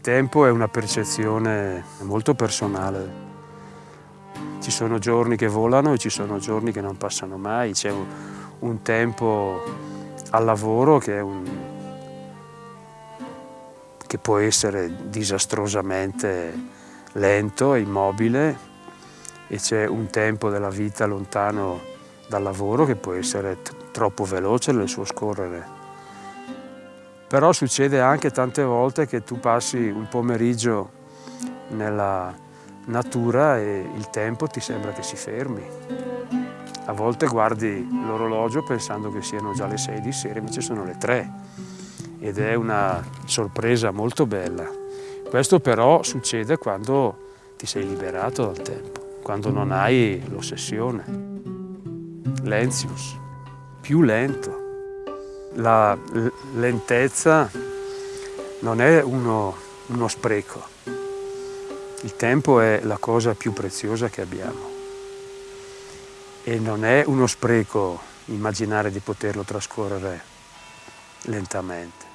tempo è una percezione molto personale. Ci sono giorni che volano e ci sono giorni che non passano mai. C'è un, un, tempo al lavoro che, un, che può essere disastrosamente lento e immobile e c'è un tempo della vita lontano dal lavoro che può essere troppo veloce nel suo scorrere. Però succede anche tante volte che tu passi un pomeriggio nella natura e il tempo ti sembra che si fermi. A volte guardi l'orologio pensando che siano già le 6 di sera, invece sono le 3 ed è una sorpresa molto bella. Questo però succede quando ti sei liberato dal tempo, quando non hai l'ossessione. Lenzius, più lento, la lentezza non è uno, uno spreco. Il tempo è la cosa più preziosa che abbiamo e non è uno spreco immaginare di poterlo trascorrere lentamente.